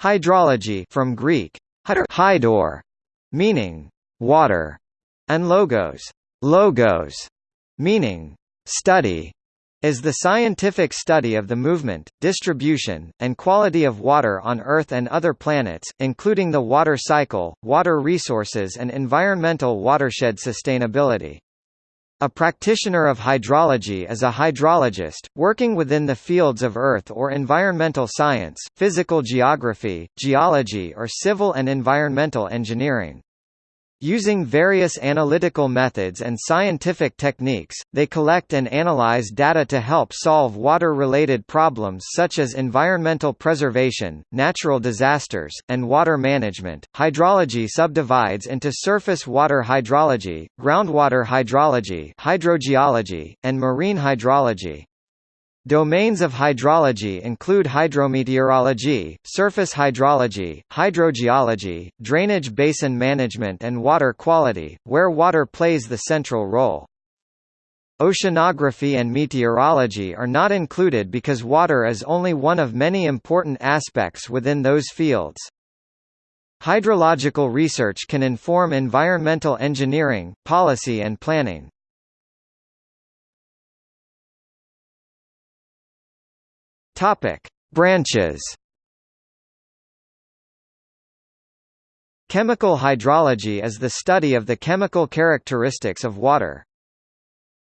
Hydrology from Greek hydor, meaning water, and logos, logos, meaning study, is the scientific study of the movement, distribution, and quality of water on Earth and other planets, including the water cycle, water resources and environmental watershed sustainability. A practitioner of hydrology is a hydrologist, working within the fields of earth or environmental science, physical geography, geology or civil and environmental engineering. Using various analytical methods and scientific techniques, they collect and analyze data to help solve water-related problems such as environmental preservation, natural disasters, and water management. Hydrology subdivides into surface water hydrology, groundwater hydrology, hydrogeology, and marine hydrology. Domains of hydrology include hydrometeorology, surface hydrology, hydrogeology, drainage basin management and water quality, where water plays the central role. Oceanography and meteorology are not included because water is only one of many important aspects within those fields. Hydrological research can inform environmental engineering, policy and planning. Topic: Branches. Chemical hydrology is the study of the chemical characteristics of water.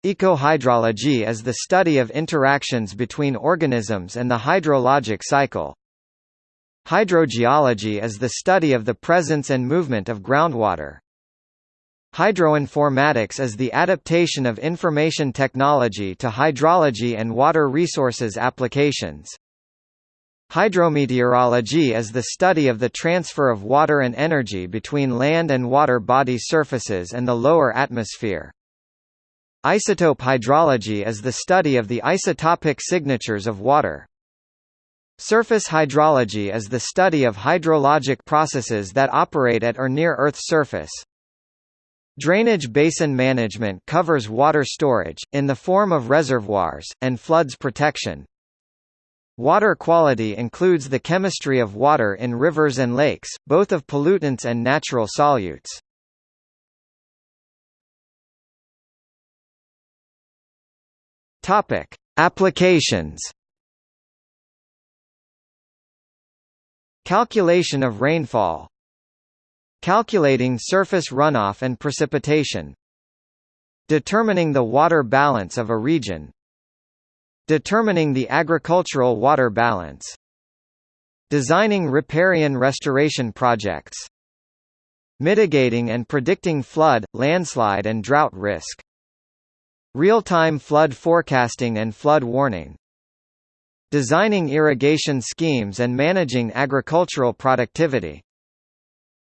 Ecohydrology is the study of interactions between organisms and the hydrologic cycle. Hydrogeology is the study of the presence and movement of groundwater. Hydroinformatics is the adaptation of information technology to hydrology and water resources applications. Hydrometeorology is the study of the transfer of water and energy between land and water body surfaces and the lower atmosphere. Isotope hydrology is the study of the isotopic signatures of water. Surface hydrology is the study of hydrologic processes that operate at or near Earth's surface. Drainage basin management covers water storage, in the form of reservoirs, and floods protection. Water quality includes the chemistry of water in rivers and lakes, both of pollutants and natural solutes. Applications. Calculation of rainfall Calculating surface runoff and precipitation Determining the water balance of a region Determining the agricultural water balance Designing riparian restoration projects Mitigating and predicting flood, landslide and drought risk Real-time flood forecasting and flood warning Designing irrigation schemes and managing agricultural productivity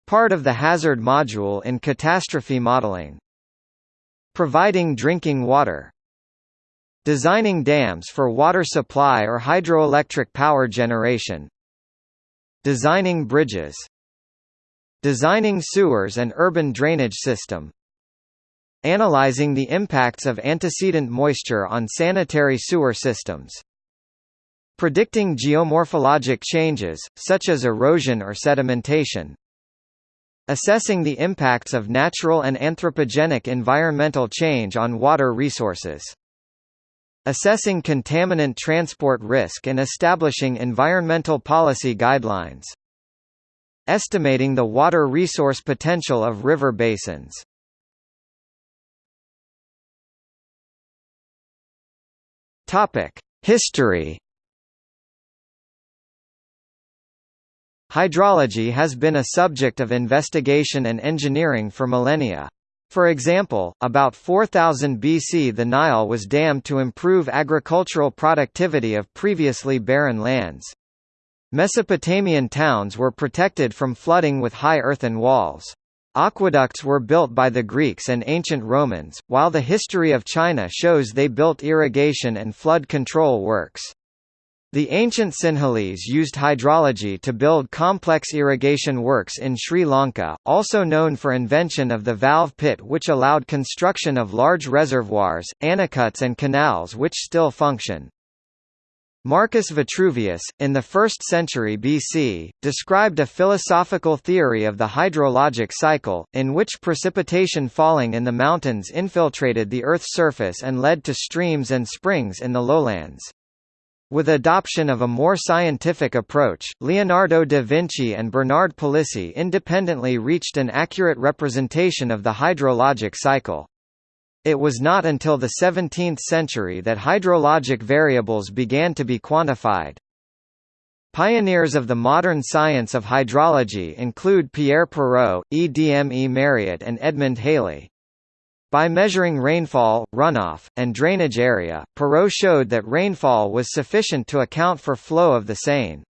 Part of the hazard module in catastrophe modeling. Providing drinking water. Designing dams for water supply or hydroelectric power generation. Designing bridges. Designing sewers and urban drainage system. Analyzing the impacts of antecedent moisture on sanitary sewer systems. Predicting geomorphologic changes, such as erosion or sedimentation. Assessing the impacts of natural and anthropogenic environmental change on water resources. Assessing contaminant transport risk and establishing environmental policy guidelines. Estimating the water resource potential of river basins. Topic: History Hydrology has been a subject of investigation and engineering for millennia. For example, about 4000 BC the Nile was dammed to improve agricultural productivity of previously barren lands. Mesopotamian towns were protected from flooding with high earthen walls. Aqueducts were built by the Greeks and ancient Romans, while the history of China shows they built irrigation and flood control works. The ancient Sinhalese used hydrology to build complex irrigation works in Sri Lanka, also known for invention of the valve pit which allowed construction of large reservoirs, anicuts and canals which still function. Marcus Vitruvius, in the 1st century BC, described a philosophical theory of the hydrologic cycle, in which precipitation falling in the mountains infiltrated the Earth's surface and led to streams and springs in the lowlands. With adoption of a more scientific approach, Leonardo da Vinci and Bernard Palissy independently reached an accurate representation of the hydrologic cycle. It was not until the 17th century that hydrologic variables began to be quantified. Pioneers of the modern science of hydrology include Pierre Perrault, E. D. M. E. Mariotte and Edmund Halley. By measuring rainfall, runoff, and drainage area, Perrault showed that rainfall was sufficient to account for flow of the Seine.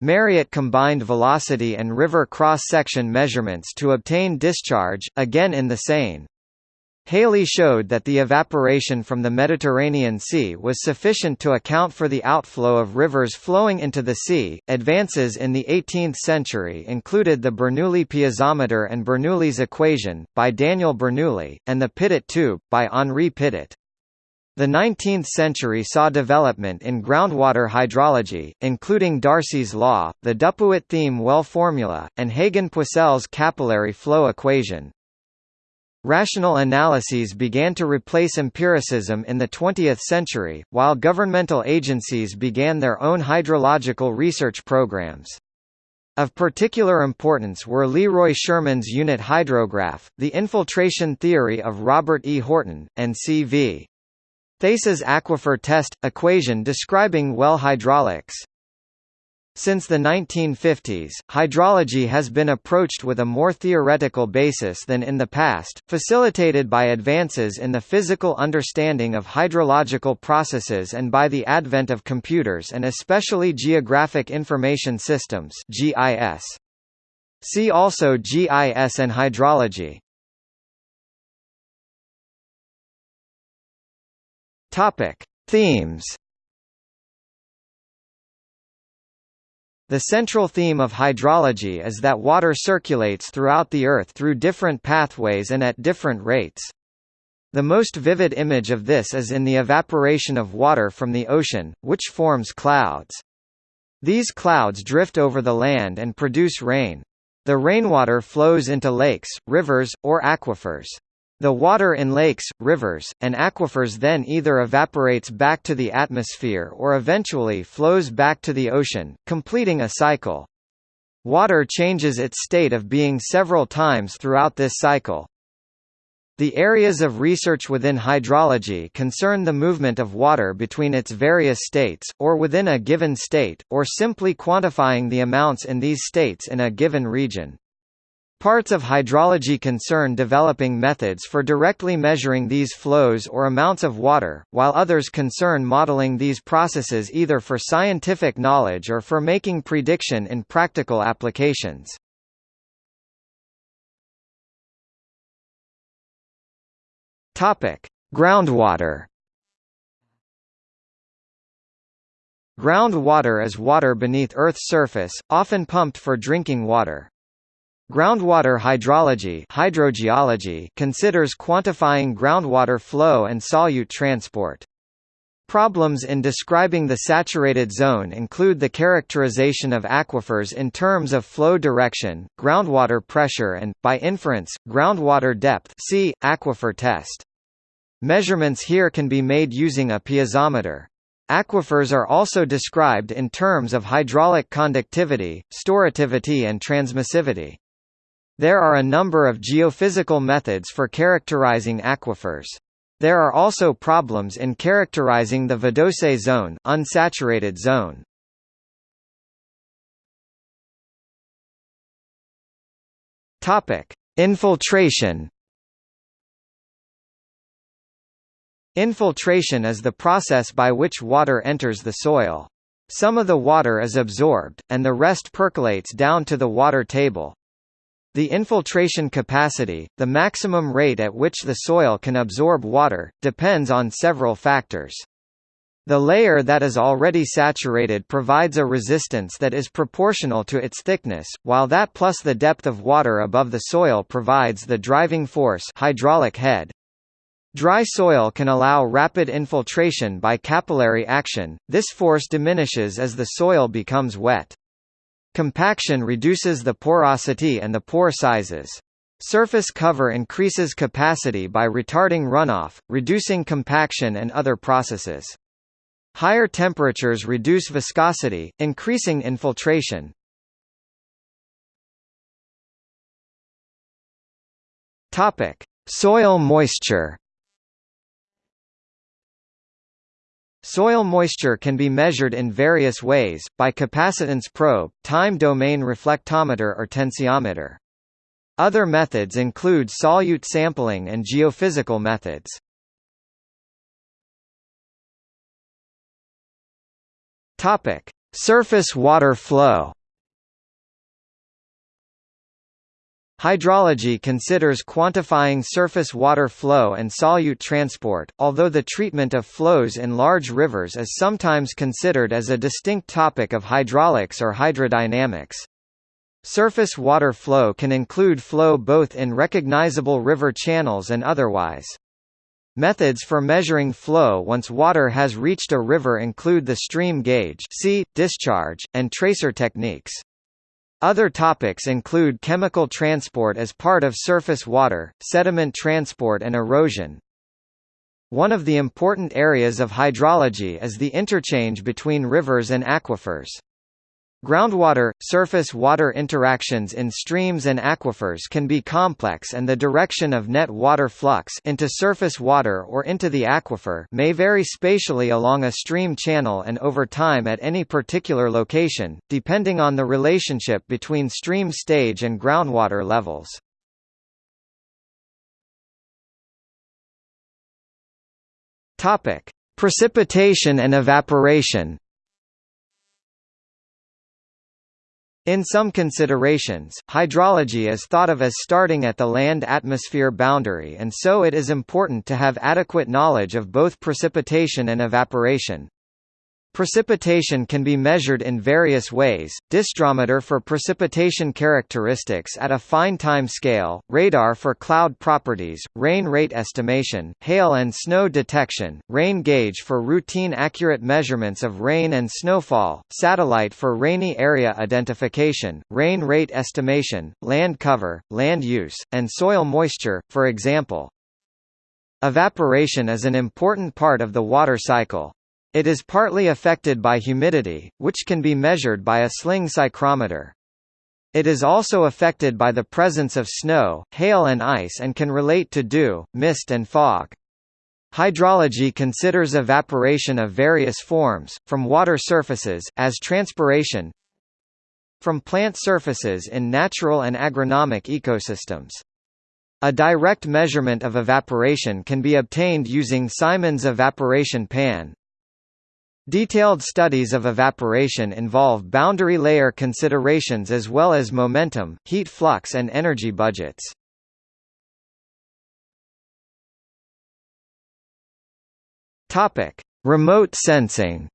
Mariotte combined velocity and river cross-section measurements to obtain discharge, again in the Seine. Halley showed that the evaporation from the Mediterranean Sea was sufficient to account for the outflow of rivers flowing into the sea. Advances in the 18th century included the Bernoulli piezometer and Bernoulli's equation, by Daniel Bernoulli, and the Pitot tube, by Henri Pitot. The 19th century saw development in groundwater hydrology, including Darcy's law, the Dupuit-Thiem well formula, and Hagen-Poiseuille's capillary flow equation. Rational analyses began to replace empiricism in the 20th century, while governmental agencies began their own hydrological research programs. Of particular importance were Leroy Sherman's unit hydrograph, the infiltration theory of Robert E. Horton, and C.V. Theis's aquifer test, equation describing well hydraulics. Since the 1950s, hydrology has been approached with a more theoretical basis than in the past, facilitated by advances in the physical understanding of hydrological processes and by the advent of computers and especially Geographic Information Systems (GIS). See also GIS and hydrology. Topic: Themes The central theme of hydrology is that water circulates throughout the Earth through different pathways and at different rates. The most vivid image of this is in the evaporation of water from the ocean, which forms clouds. These clouds drift over the land and produce rain. The rainwater flows into lakes, rivers, or aquifers. The water in lakes, rivers, and aquifers then either evaporates back to the atmosphere or eventually flows back to the ocean, completing a cycle. Water changes its state of being several times throughout this cycle. The areas of research within hydrology concern the movement of water between its various states, or within a given state, or simply quantifying the amounts in these states in a given region. Parts of hydrology concern developing methods for directly measuring these flows or amounts of water, while others concern modeling these processes either for scientific knowledge or for making prediction in practical applications. Groundwater Groundwater is water beneath Earth's surface, often pumped for drinking water. Groundwater hydrology, hydrogeology considers quantifying groundwater flow and solute transport. Problems in describing the saturated zone include the characterization of aquifers in terms of flow direction, groundwater pressure and, by inference, groundwater depth see, aquifer test. Measurements here can be made using a piezometer. Aquifers are also described in terms of hydraulic conductivity, storativity and transmissivity. There are a number of geophysical methods for characterizing aquifers. There are also problems in characterizing the vadose zone, unsaturated zone. Topic: Infiltration. Infiltration is the process by which water enters the soil. Some of the water is absorbed, and the rest percolates down to the water table. The infiltration capacity, the maximum rate at which the soil can absorb water, depends on several factors. The layer that is already saturated provides a resistance that is proportional to its thickness, while that plus the depth of water above the soil provides the driving force hydraulic head. Dry soil can allow rapid infiltration by capillary action, this force diminishes as the soil becomes wet. Compaction reduces the porosity and the pore sizes. Surface cover increases capacity by retarding runoff, reducing compaction and other processes. Higher temperatures reduce viscosity, increasing infiltration. Topic: Soil moisture. Soil moisture can be measured in various ways, by capacitance probe, time domain reflectometer or tensiometer. Other methods include solute sampling and geophysical methods. Surface water flow. Hydrology considers quantifying surface water flow and solute transport, although the treatment of flows in large rivers is sometimes considered as a distinct topic of hydraulics or hydrodynamics. Surface water flow can include flow both in recognizable river channels and otherwise. Methods for measuring flow once water has reached a river include the stream gauge see, discharge, and tracer techniques. Other topics include chemical transport as part of surface water, sediment transport and erosion. One of the important areas of hydrology is the interchange between rivers and aquifers. Groundwater – surface water interactions in streams and aquifers can be complex and the direction of net water flux into surface water or into the aquifer may vary spatially along a stream channel and over time at any particular location, depending on the relationship between stream stage and groundwater levels. Precipitation and evaporation In some considerations, hydrology is thought of as starting at the land-atmosphere boundary and so it is important to have adequate knowledge of both precipitation and evaporation. Precipitation can be measured in various ways, disdrometer for precipitation characteristics at a fine time scale, radar for cloud properties, rain rate estimation, hail and snow detection, rain gauge for routine accurate measurements of rain and snowfall, satellite for rainy area identification, rain rate estimation, land cover, land use, and soil moisture, for example. Evaporation is an important part of the water cycle. It is partly affected by humidity, which can be measured by a sling psychrometer. It is also affected by the presence of snow, hail and ice and can relate to dew, mist and fog. Hydrology considers evaporation of various forms, from water surfaces, as transpiration from plant surfaces in natural and agronomic ecosystems. A direct measurement of evaporation can be obtained using Symons evaporation pan, Detailed studies of evaporation involve boundary layer considerations as well as momentum, heat flux and energy budgets. Topic: Remote sensing.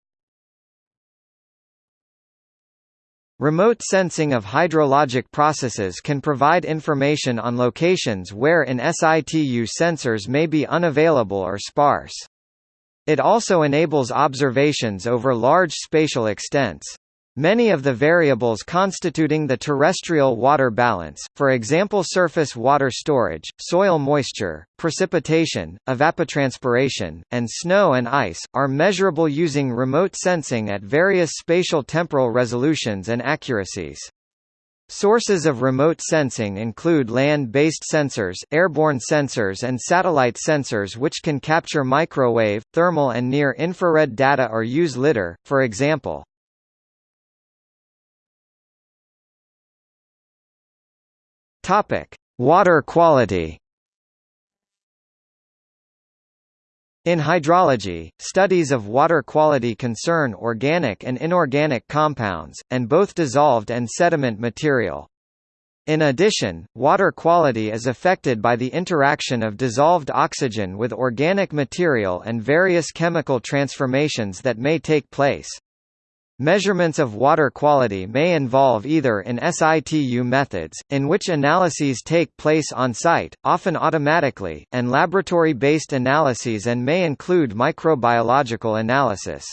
Remote sensing of hydrologic processes can provide information on locations where in situ sensors may be unavailable or sparse. It also enables observations over large spatial extents. Many of the variables constituting the terrestrial water balance, for example surface water storage, soil moisture, precipitation, evapotranspiration, and snow and ice, are measurable using remote sensing at various spatial temporal resolutions and accuracies. Sources of remote sensing include land-based sensors, airborne sensors and satellite sensors which can capture microwave, thermal and near-infrared data or use lidar, for example. Water quality In hydrology, studies of water quality concern organic and inorganic compounds, and both dissolved and sediment material. In addition, water quality is affected by the interaction of dissolved oxygen with organic material and various chemical transformations that may take place. Measurements of water quality may involve either in situ methods, in which analyses take place on-site, often automatically, and laboratory-based analyses and may include microbiological analysis.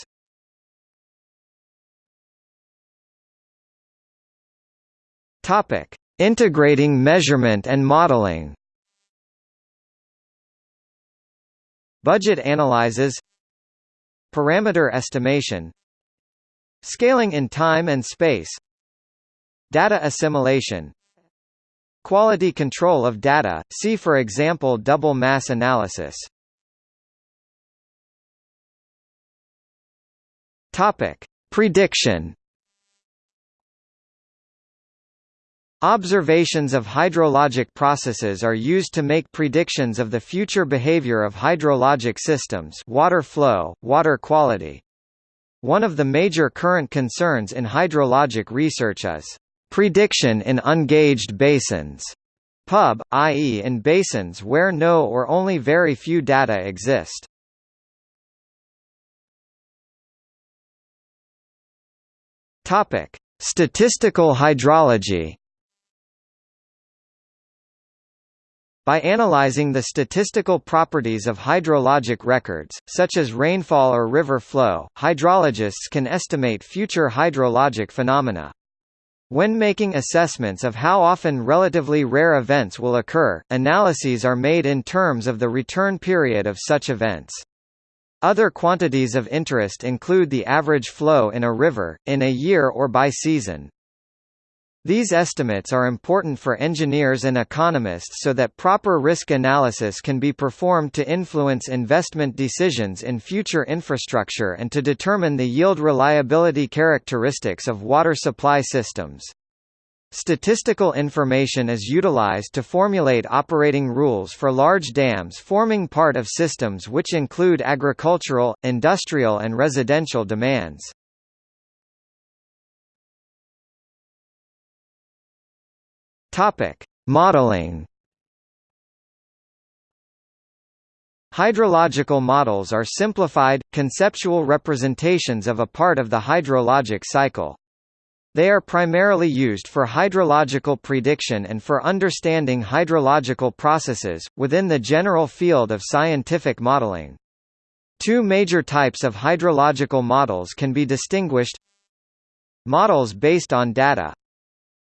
Integrating measurement and modeling. Budget analyses Parameter estimation Scaling in time and space Data assimilation Quality control of data, see for example double mass analysis Topic. Prediction Observations of hydrologic processes are used to make predictions of the future behavior of hydrologic systems water flow, water quality, one of the major current concerns in hydrologic research is prediction in ungauged basins, pub, i.e. in basins where no or only very few data exist. Topic: Statistical hydrology. By analyzing the statistical properties of hydrologic records, such as rainfall or river flow, hydrologists can estimate future hydrologic phenomena. When making assessments of how often relatively rare events will occur, analyses are made in terms of the return period of such events. Other quantities of interest include the average flow in a river, in a year or by season. These estimates are important for engineers and economists so that proper risk analysis can be performed to influence investment decisions in future infrastructure and to determine the yield reliability characteristics of water supply systems. Statistical information is utilized to formulate operating rules for large dams forming part of systems which include agricultural, industrial and residential demands. Topic: Modeling. Hydrological models are simplified, conceptual representations of a part of the hydrologic cycle. They are primarily used for hydrological prediction and for understanding hydrological processes, within the general field of scientific modeling. Two major types of hydrological models can be distinguished Models based on data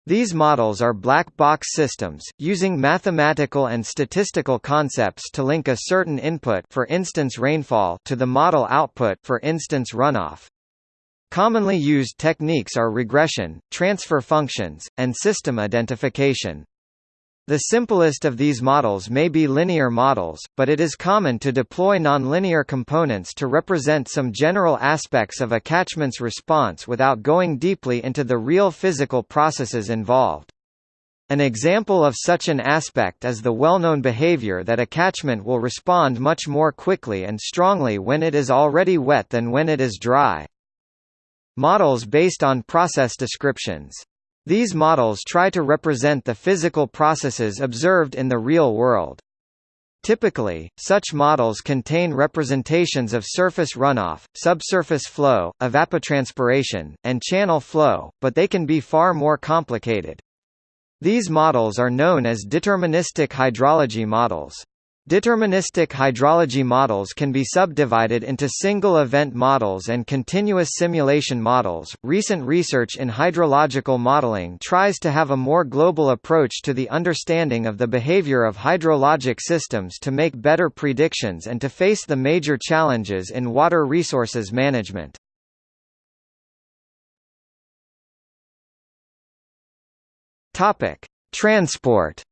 these models are black box systems, using mathematical and statistical concepts to link a certain input for instance rainfall to the model output for instance runoff. Commonly used techniques are regression, transfer functions, and system identification. The simplest of these models may be linear models, but it is common to deploy nonlinear components to represent some general aspects of a catchment's response without going deeply into the real physical processes involved. An example of such an aspect is the well-known behavior that a catchment will respond much more quickly and strongly when it is already wet than when it is dry. Models based on process descriptions these models try to represent the physical processes observed in the real world. Typically, such models contain representations of surface runoff, subsurface flow, evapotranspiration, and channel flow, but they can be far more complicated. These models are known as deterministic hydrology models. Deterministic hydrology models can be subdivided into single event models and continuous simulation models. Recent research in hydrological modeling tries to have a more global approach to the understanding of the behavior of hydrologic systems to make better predictions and to face the major challenges in water resources management. Topic: Transport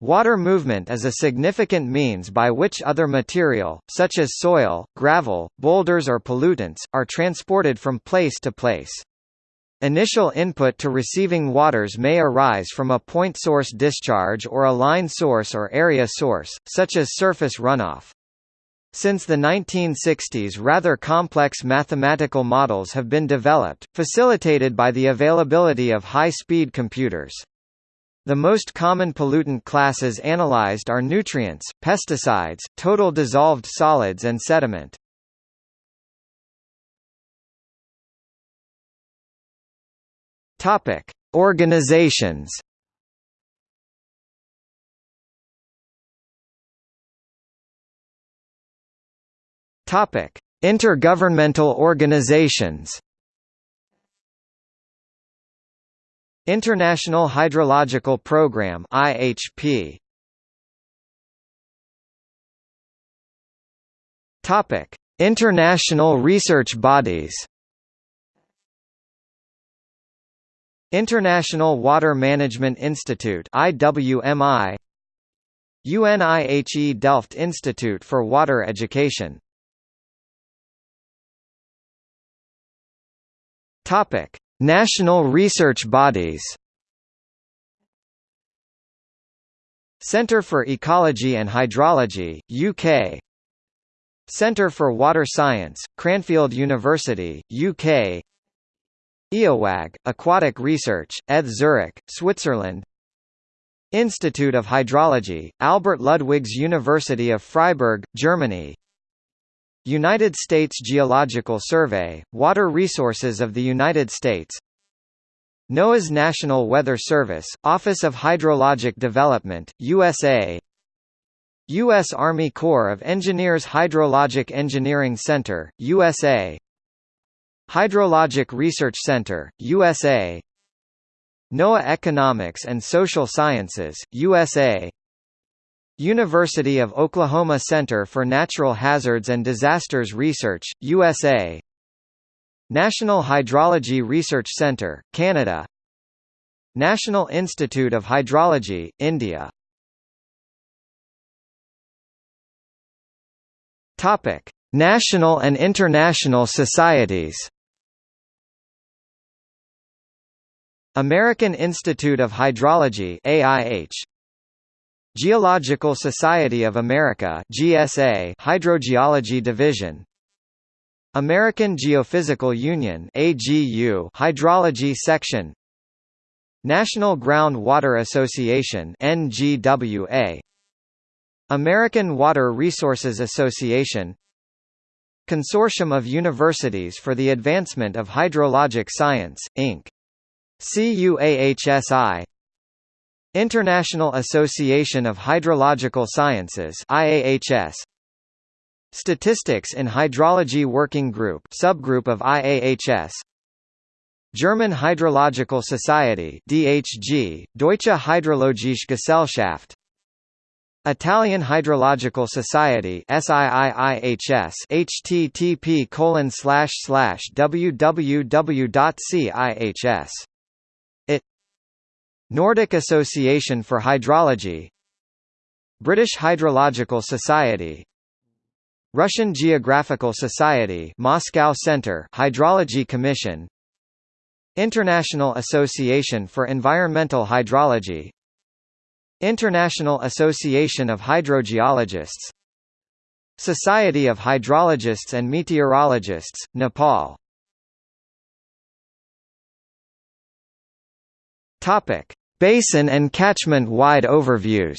Water movement is a significant means by which other material, such as soil, gravel, boulders or pollutants, are transported from place to place. Initial input to receiving waters may arise from a point source discharge or a line source or area source, such as surface runoff. Since the 1960s rather complex mathematical models have been developed, facilitated by the availability of high-speed computers. The most common pollutant classes analyzed are nutrients, pesticides, total dissolved solids and sediment. Topic: Organizations. Topic: Intergovernmental organizations. International Hydrological Program IHP. Topic: International research bodies. International Water Management Institute IWMI UNIHE Delft Institute for Water Education Topic: National research bodies. Centre for Ecology and Hydrology, UK. Centre for Water Science, Cranfield University, UK. Eawag, Aquatic Research, ETH Zurich, Switzerland. Institute of Hydrology, Albert Ludwigs University of Freiburg, Germany. United States Geological Survey, Water Resources of the United States NOAA's National Weather Service, Office of Hydrologic Development, USA U.S. Army Corps of Engineers Hydrologic Engineering Center, USA Hydrologic Research Center, USA NOAA Economics and Social Sciences, USA University of Oklahoma Center for Natural Hazards and Disasters Research, USA National Hydrology Research Centre, Canada. National Institute of Hydrology, India. National and international societies. American Institute of Hydrology AIH Geological Society of America GSA Hydrogeology Division. American Geophysical Union AGU Hydrology Section. National Groundwater Association NGWA American Water Resources Association. Consortium of Universities for the Advancement of Hydrologic Science, Inc. CUAHSI International Association of Hydrological Sciences IAHS Statistics in Hydrology Working Group subgroup of IAHS German Hydrological Society DHG Deutsche Hydrologische Gesellschaft. Italian Hydrological Society SIIIHS http colon slash slash www.cihs Nordic Association for Hydrology British Hydrological Society Russian Geographical Society Moscow Center Hydrology Commission International Association for Environmental Hydrology International Association of Hydrogeologists Society of Hydrologists and Meteorologists, Nepal. Topic: Basin and catchment-wide overviews.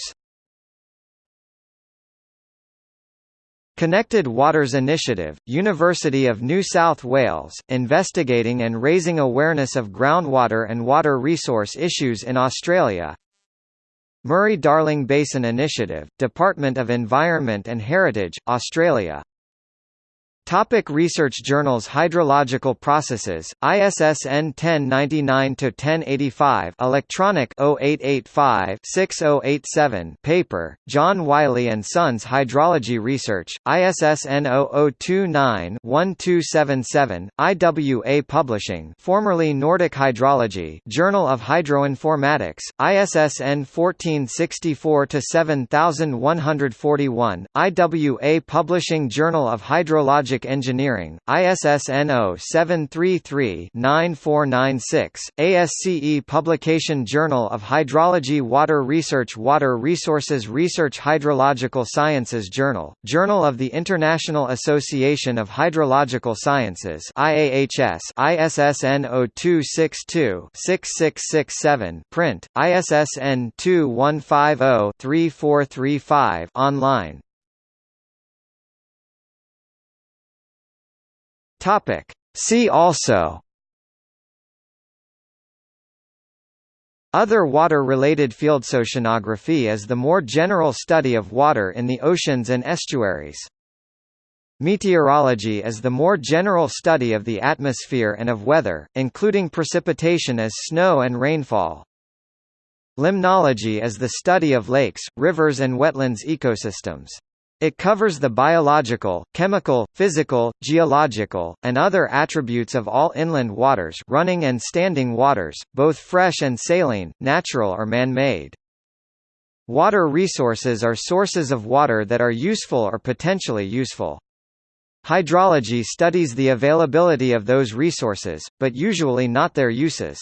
Connected Waters Initiative, University of New South Wales, investigating and raising awareness of groundwater and water resource issues in Australia. Murray-Darling Basin Initiative, Department of Environment and Heritage, Australia Topic research journals Hydrological Processes, ISSN 1099-1085 Electronic 0885-6087 Paper, John Wiley & Sons Hydrology Research, ISSN 0029-1277, IWA Publishing formerly Nordic Hydrology Journal of Hydroinformatics, ISSN 1464-7141, IWA Publishing Journal of Hydrologic Engineering, ISSN 0733-9496, ASCE Publication Journal of Hydrology Water Research Water Resources Research Hydrological Sciences Journal, Journal of the International Association of Hydrological Sciences IAHS, ISSN 0262-6667 print, ISSN 2150-3435 online Topic. See also Other water-related fields: Oceanography is the more general study of water in the oceans and estuaries. Meteorology is the more general study of the atmosphere and of weather, including precipitation as snow and rainfall. Limnology is the study of lakes, rivers and wetlands ecosystems. It covers the biological, chemical, physical, geological, and other attributes of all inland waters running and standing waters, both fresh and saline, natural or man-made. Water resources are sources of water that are useful or potentially useful. Hydrology studies the availability of those resources, but usually not their uses.